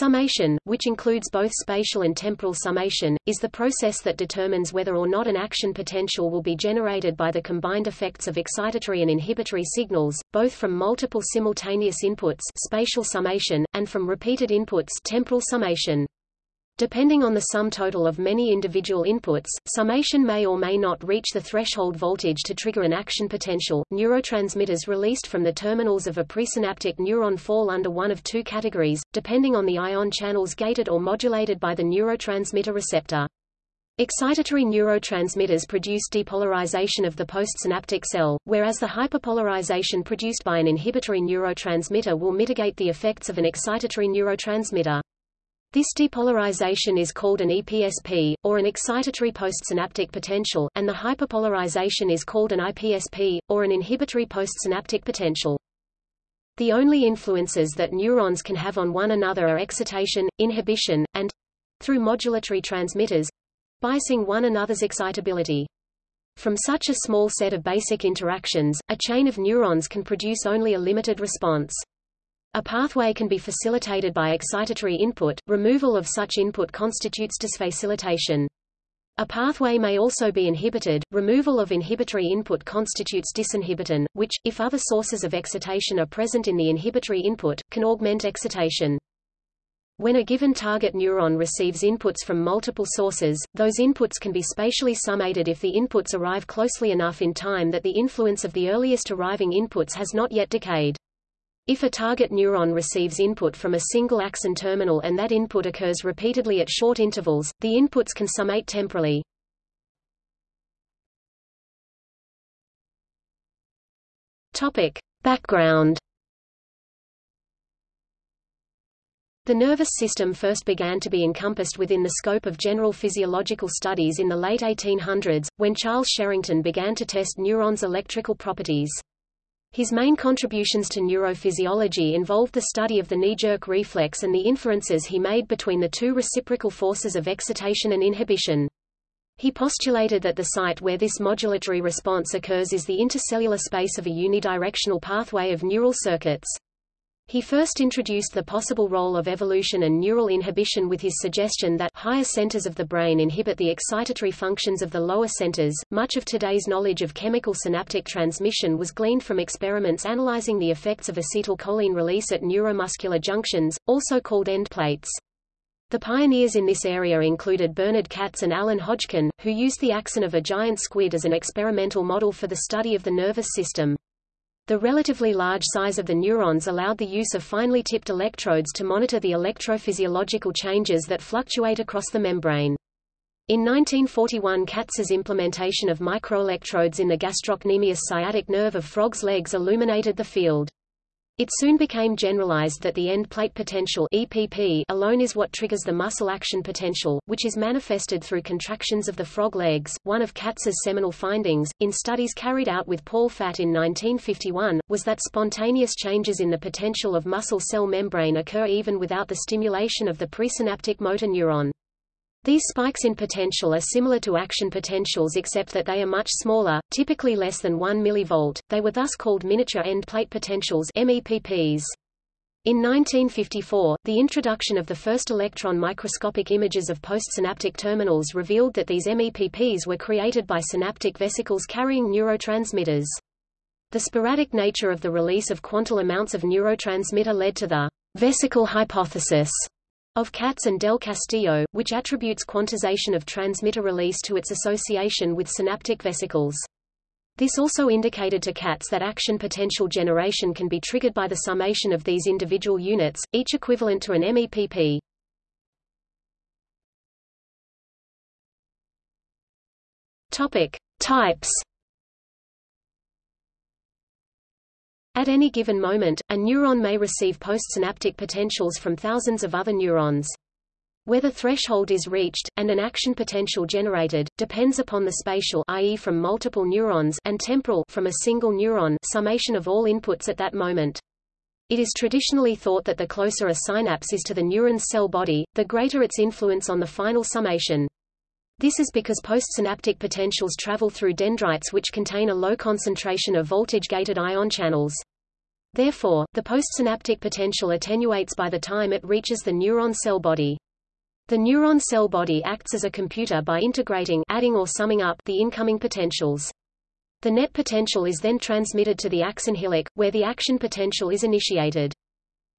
Summation, which includes both spatial and temporal summation, is the process that determines whether or not an action potential will be generated by the combined effects of excitatory and inhibitory signals, both from multiple simultaneous inputs spatial summation, and from repeated inputs temporal summation. Depending on the sum total of many individual inputs, summation may or may not reach the threshold voltage to trigger an action potential. Neurotransmitters released from the terminals of a presynaptic neuron fall under one of two categories, depending on the ion channels gated or modulated by the neurotransmitter receptor. Excitatory neurotransmitters produce depolarization of the postsynaptic cell, whereas the hyperpolarization produced by an inhibitory neurotransmitter will mitigate the effects of an excitatory neurotransmitter. This depolarization is called an EPSP, or an excitatory postsynaptic potential, and the hyperpolarization is called an IPSP, or an inhibitory postsynaptic potential. The only influences that neurons can have on one another are excitation, inhibition, and through modulatory transmitters biasing one another's excitability. From such a small set of basic interactions, a chain of neurons can produce only a limited response. A pathway can be facilitated by excitatory input, removal of such input constitutes disfacilitation. A pathway may also be inhibited, removal of inhibitory input constitutes disinhibition, which, if other sources of excitation are present in the inhibitory input, can augment excitation. When a given target neuron receives inputs from multiple sources, those inputs can be spatially summated if the inputs arrive closely enough in time that the influence of the earliest arriving inputs has not yet decayed. If a target neuron receives input from a single axon terminal and that input occurs repeatedly at short intervals, the inputs can summate temporally. Topic. Background The nervous system first began to be encompassed within the scope of general physiological studies in the late 1800s, when Charles Sherrington began to test neurons' electrical properties. His main contributions to neurophysiology involved the study of the knee-jerk reflex and the inferences he made between the two reciprocal forces of excitation and inhibition. He postulated that the site where this modulatory response occurs is the intercellular space of a unidirectional pathway of neural circuits. He first introduced the possible role of evolution and neural inhibition with his suggestion that higher centers of the brain inhibit the excitatory functions of the lower centers. Much of today's knowledge of chemical synaptic transmission was gleaned from experiments analyzing the effects of acetylcholine release at neuromuscular junctions, also called end plates. The pioneers in this area included Bernard Katz and Alan Hodgkin, who used the axon of a giant squid as an experimental model for the study of the nervous system. The relatively large size of the neurons allowed the use of finely tipped electrodes to monitor the electrophysiological changes that fluctuate across the membrane. In 1941 Katz's implementation of microelectrodes in the gastrocnemius sciatic nerve of frogs' legs illuminated the field. It soon became generalized that the end plate potential EPP alone is what triggers the muscle action potential, which is manifested through contractions of the frog legs. One of Katz's seminal findings, in studies carried out with Paul Fatt in 1951, was that spontaneous changes in the potential of muscle cell membrane occur even without the stimulation of the presynaptic motor neuron. These spikes in potential are similar to action potentials except that they are much smaller, typically less than 1 mV. They were thus called miniature end plate potentials MEPPs. In 1954, the introduction of the first electron microscopic images of postsynaptic terminals revealed that these MEPPs were created by synaptic vesicles carrying neurotransmitters. The sporadic nature of the release of quantal amounts of neurotransmitter led to the vesicle hypothesis of Katz and Del Castillo, which attributes quantization of transmitter release to its association with synaptic vesicles. This also indicated to Katz that action potential generation can be triggered by the summation of these individual units, each equivalent to an MEPP. Topic: Types At any given moment, a neuron may receive postsynaptic potentials from thousands of other neurons. Whether threshold is reached, and an action potential generated, depends upon the spatial i.e. from multiple neurons and temporal from a single neuron summation of all inputs at that moment. It is traditionally thought that the closer a synapse is to the neuron's cell body, the greater its influence on the final summation. This is because postsynaptic potentials travel through dendrites which contain a low concentration of voltage-gated ion channels. Therefore, the postsynaptic potential attenuates by the time it reaches the neuron cell body. The neuron cell body acts as a computer by integrating adding or summing up the incoming potentials. The net potential is then transmitted to the axon hillock, where the action potential is initiated.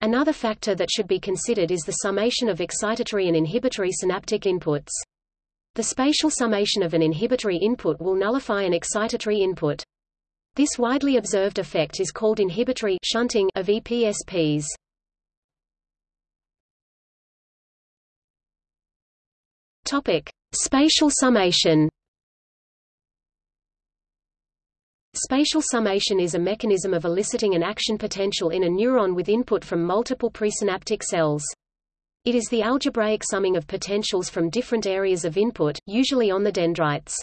Another factor that should be considered is the summation of excitatory and inhibitory synaptic inputs. The spatial summation of an inhibitory input will nullify an excitatory input. This widely observed effect is called inhibitory shunting of EPSPs. Topic: Spatial summation. Spatial summation is a mechanism of eliciting an action potential in a neuron with input from multiple presynaptic cells. It is the algebraic summing of potentials from different areas of input, usually on the dendrites.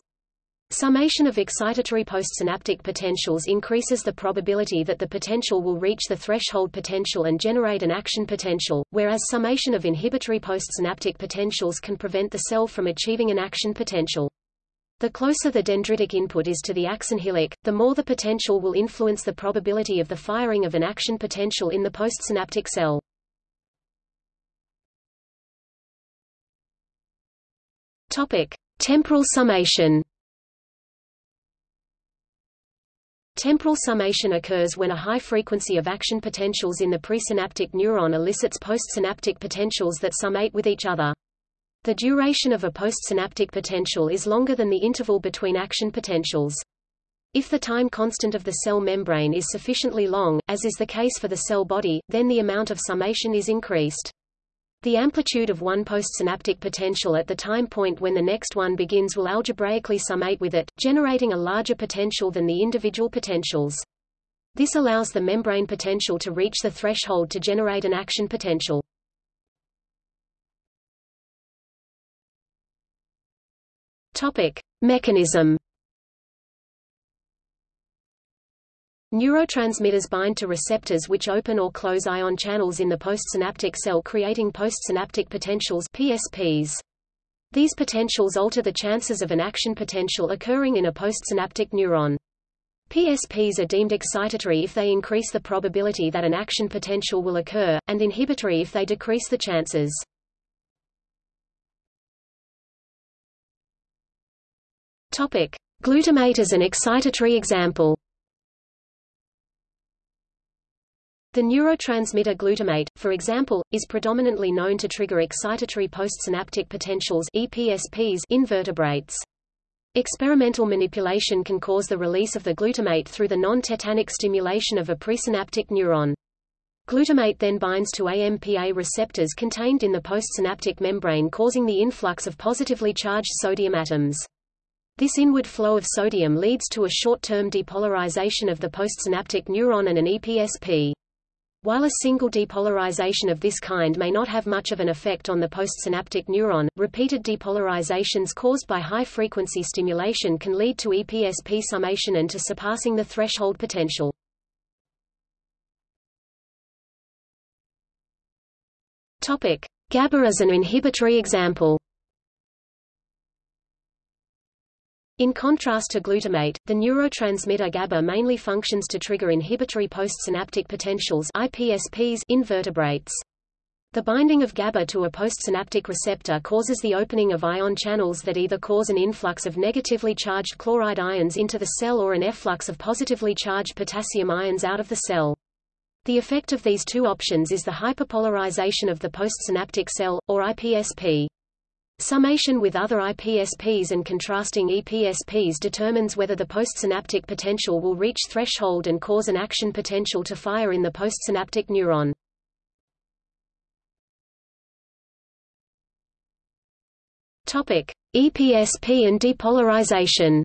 Summation of excitatory postsynaptic potentials increases the probability that the potential will reach the threshold potential and generate an action potential, whereas summation of inhibitory postsynaptic potentials can prevent the cell from achieving an action potential. The closer the dendritic input is to the axon hillock, the more the potential will influence the probability of the firing of an action potential in the postsynaptic cell. Topic: Temporal summation. Temporal summation occurs when a high frequency of action potentials in the presynaptic neuron elicits postsynaptic potentials that summate with each other. The duration of a postsynaptic potential is longer than the interval between action potentials. If the time constant of the cell membrane is sufficiently long, as is the case for the cell body, then the amount of summation is increased. The amplitude of one postsynaptic potential at the time point when the next one begins will algebraically summate with it, generating a larger potential than the individual potentials. This allows the membrane potential to reach the threshold to generate an action potential. Topic: Mechanism Neurotransmitters bind to receptors which open or close ion channels in the postsynaptic cell creating postsynaptic potentials PSPs. These potentials alter the chances of an action potential occurring in a postsynaptic neuron. PSPs are deemed excitatory if they increase the probability that an action potential will occur, and inhibitory if they decrease the chances. Topic. Glutamate is an excitatory example The neurotransmitter glutamate, for example, is predominantly known to trigger excitatory postsynaptic potentials EPSPs in vertebrates. Experimental manipulation can cause the release of the glutamate through the non-tetanic stimulation of a presynaptic neuron. Glutamate then binds to AMPA receptors contained in the postsynaptic membrane causing the influx of positively charged sodium atoms. This inward flow of sodium leads to a short-term depolarization of the postsynaptic neuron and an EPSP. While a single depolarization of this kind may not have much of an effect on the postsynaptic neuron, repeated depolarizations caused by high-frequency stimulation can lead to EPSP summation and to surpassing the threshold potential. GABA as an inhibitory example. In contrast to glutamate, the neurotransmitter GABA mainly functions to trigger inhibitory postsynaptic potentials IPSPs in vertebrates. The binding of GABA to a postsynaptic receptor causes the opening of ion channels that either cause an influx of negatively charged chloride ions into the cell or an efflux of positively charged potassium ions out of the cell. The effect of these two options is the hyperpolarization of the postsynaptic cell, or IPSP. Summation with other IPSPs and contrasting EPSPs determines whether the postsynaptic potential will reach threshold and cause an action potential to fire in the postsynaptic neuron. Topic: EPSP and depolarization.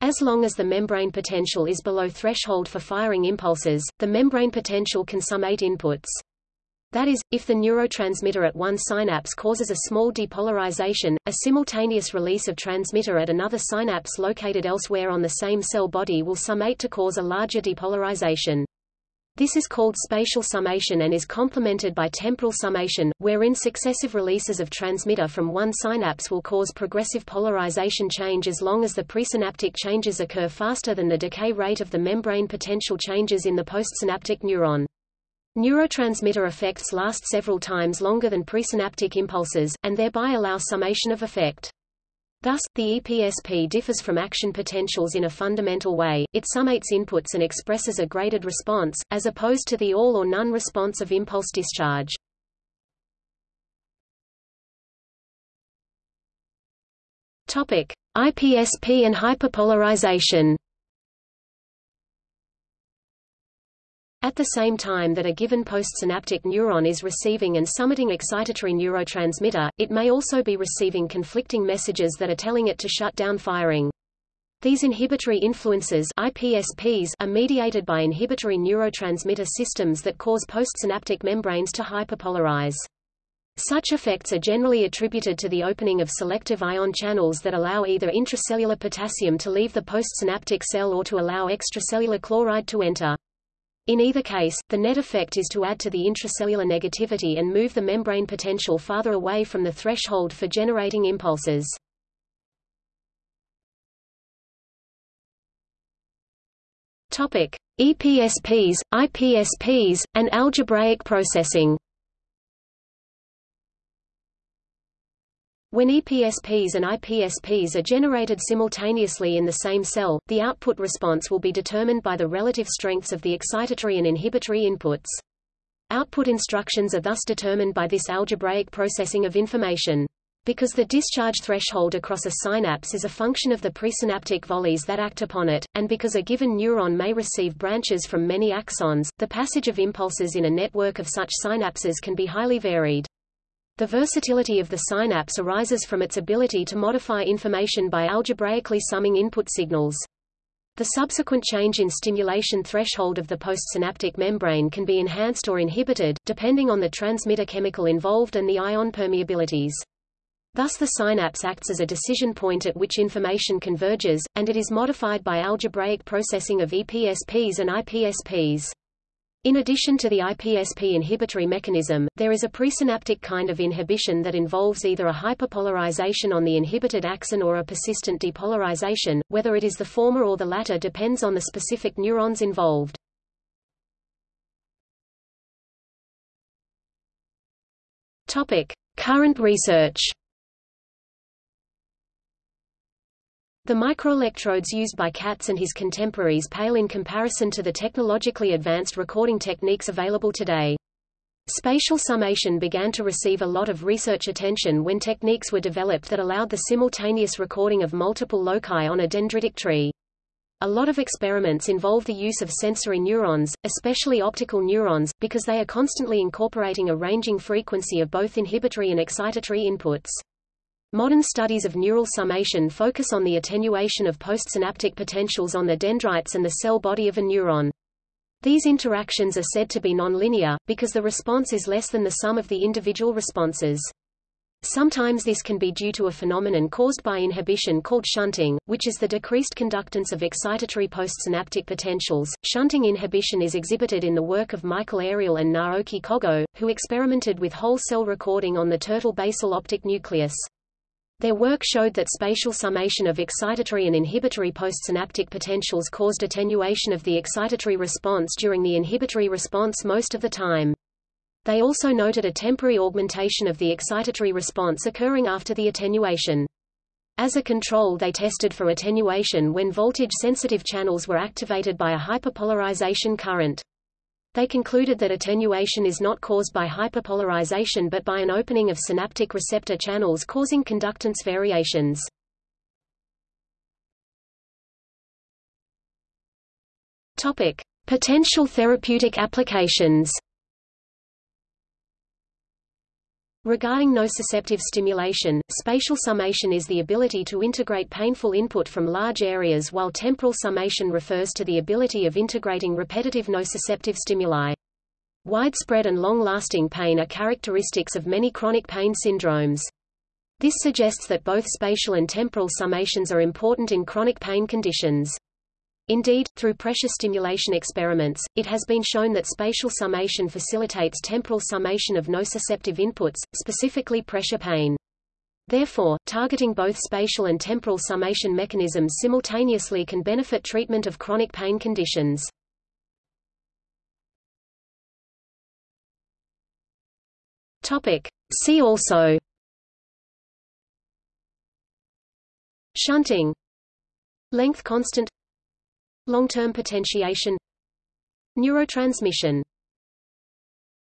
As long as the membrane potential is below threshold for firing impulses, the membrane potential can summate inputs. That is, if the neurotransmitter at one synapse causes a small depolarization, a simultaneous release of transmitter at another synapse located elsewhere on the same cell body will summate to cause a larger depolarization. This is called spatial summation and is complemented by temporal summation, wherein successive releases of transmitter from one synapse will cause progressive polarization change as long as the presynaptic changes occur faster than the decay rate of the membrane potential changes in the postsynaptic neuron. Neurotransmitter effects last several times longer than presynaptic impulses, and thereby allow summation of effect. Thus, the EPSP differs from action potentials in a fundamental way, it summates inputs and expresses a graded response, as opposed to the all or none response of impulse discharge. IPSP and hyperpolarization. At the same time that a given postsynaptic neuron is receiving and summating excitatory neurotransmitter, it may also be receiving conflicting messages that are telling it to shut down firing. These inhibitory influences IPSPs are mediated by inhibitory neurotransmitter systems that cause postsynaptic membranes to hyperpolarize. Such effects are generally attributed to the opening of selective ion channels that allow either intracellular potassium to leave the postsynaptic cell or to allow extracellular chloride to enter. In either case, the net effect is to add to the intracellular negativity and move the membrane potential farther away from the threshold for generating impulses. Topic: EPSPs, IPSPs, and algebraic processing. When EPSPs and IPSPs are generated simultaneously in the same cell, the output response will be determined by the relative strengths of the excitatory and inhibitory inputs. Output instructions are thus determined by this algebraic processing of information. Because the discharge threshold across a synapse is a function of the presynaptic volleys that act upon it, and because a given neuron may receive branches from many axons, the passage of impulses in a network of such synapses can be highly varied. The versatility of the synapse arises from its ability to modify information by algebraically summing input signals. The subsequent change in stimulation threshold of the postsynaptic membrane can be enhanced or inhibited, depending on the transmitter chemical involved and the ion permeabilities. Thus the synapse acts as a decision point at which information converges, and it is modified by algebraic processing of EPSPs and IPSPs. In addition to the IPSP inhibitory mechanism, there is a presynaptic kind of inhibition that involves either a hyperpolarization on the inhibited axon or a persistent depolarization, whether it is the former or the latter depends on the specific neurons involved. Topic. Current research The microelectrodes used by Katz and his contemporaries pale in comparison to the technologically advanced recording techniques available today. Spatial summation began to receive a lot of research attention when techniques were developed that allowed the simultaneous recording of multiple loci on a dendritic tree. A lot of experiments involve the use of sensory neurons, especially optical neurons, because they are constantly incorporating a ranging frequency of both inhibitory and excitatory inputs. Modern studies of neural summation focus on the attenuation of postsynaptic potentials on the dendrites and the cell body of a neuron. These interactions are said to be nonlinear, because the response is less than the sum of the individual responses. Sometimes this can be due to a phenomenon caused by inhibition called shunting, which is the decreased conductance of excitatory postsynaptic potentials. Shunting inhibition is exhibited in the work of Michael Ariel and Naoki Kogo, who experimented with whole cell recording on the turtle basal optic nucleus. Their work showed that spatial summation of excitatory and inhibitory postsynaptic potentials caused attenuation of the excitatory response during the inhibitory response most of the time. They also noted a temporary augmentation of the excitatory response occurring after the attenuation. As a control they tested for attenuation when voltage-sensitive channels were activated by a hyperpolarization current. They concluded that attenuation is not caused by hyperpolarization but by an opening of synaptic receptor channels causing conductance variations. Topic: Potential therapeutic applications. Regarding nociceptive stimulation, spatial summation is the ability to integrate painful input from large areas while temporal summation refers to the ability of integrating repetitive nociceptive stimuli. Widespread and long-lasting pain are characteristics of many chronic pain syndromes. This suggests that both spatial and temporal summations are important in chronic pain conditions. Indeed, through pressure stimulation experiments, it has been shown that spatial summation facilitates temporal summation of nociceptive inputs, specifically pressure pain. Therefore, targeting both spatial and temporal summation mechanisms simultaneously can benefit treatment of chronic pain conditions. Topic. See also Shunting Length constant Long-term potentiation Neurotransmission